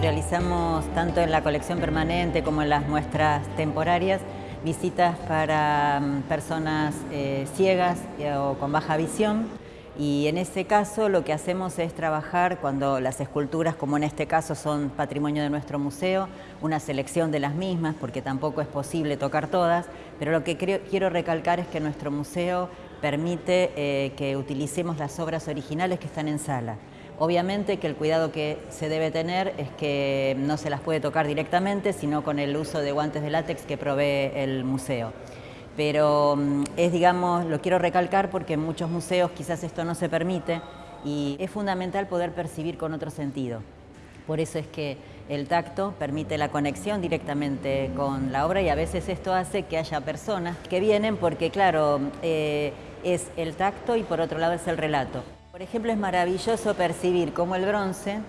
Realizamos tanto en la colección permanente como en las muestras temporarias visitas para mm, personas eh, ciegas eh, o con baja visión y en ese caso lo que hacemos es trabajar cuando las esculturas, como en este caso son patrimonio de nuestro museo, una selección de las mismas porque tampoco es posible tocar todas, pero lo que quiero recalcar es que nuestro museo permite eh, que utilicemos las obras originales que están en sala. Obviamente que el cuidado que se debe tener es que no se las puede tocar directamente, sino con el uso de guantes de látex que provee el museo. Pero mm, es, digamos, lo quiero recalcar porque en muchos museos quizás esto no se permite y es fundamental poder percibir con otro sentido. Por eso es que el tacto permite la conexión directamente con la obra y a veces esto hace que haya personas que vienen porque, claro, eh, es el tacto y por otro lado es el relato. Por ejemplo, es maravilloso percibir cómo el bronce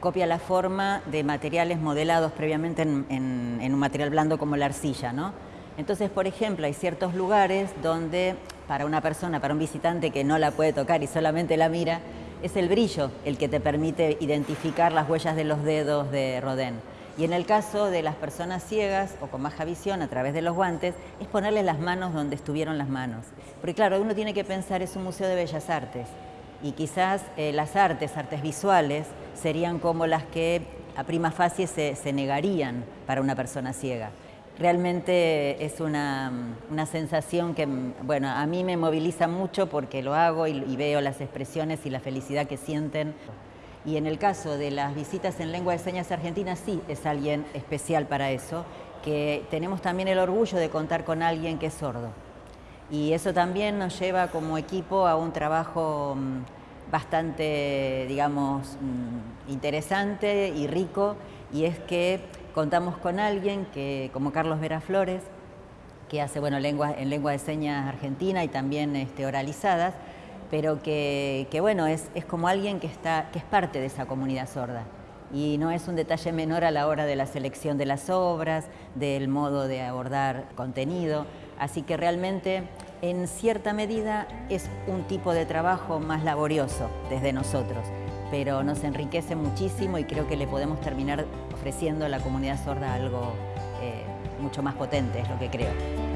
copia la forma de materiales modelados previamente en, un material blando como la arcilla. ¿no? Entonces, por ejemplo, hay ciertos lugares donde para una persona, para un visitante que no la puede tocar y solamente la mira, es el brillo el que te permite identificar las huellas de los dedos de Rodin. Y en el caso de las personas ciegas o con baja visión a través de los guantes, es ponerle las manos donde estuvieron las manos. Porque claro, uno tiene que pensar, es un museo de bellas artes, y quizás eh, las artes, artes visuales, serían como las que a prima facie se, negarían para una persona ciega. Realmente es una, sensación que, bueno, a mí me moviliza mucho porque lo hago y, y veo las expresiones y la felicidad que sienten. Y en el caso de las visitas en lengua de señas argentina, sí es alguien especial para eso, que tenemos también el orgullo de contar con alguien que es sordo y eso también nos lleva como equipo a un trabajo mm, bastante, digamos, mm, interesante y rico y es que contamos con alguien que, como Carlos Vera Flores, que hace bueno, lengua, en lengua de señas argentina y también este, oralizadas, pero que, bueno, es, es, como alguien que, está, que es parte de esa comunidad sorda. Y no es un detalle menor a la hora de la selección de las obras, del modo de abordar contenido. Así que realmente, en cierta medida, es un tipo de trabajo más laborioso desde nosotros, pero nos enriquece muchísimo y creo que le podemos terminar ofreciendo a la comunidad sorda algo eh, mucho más potente, es lo que creo.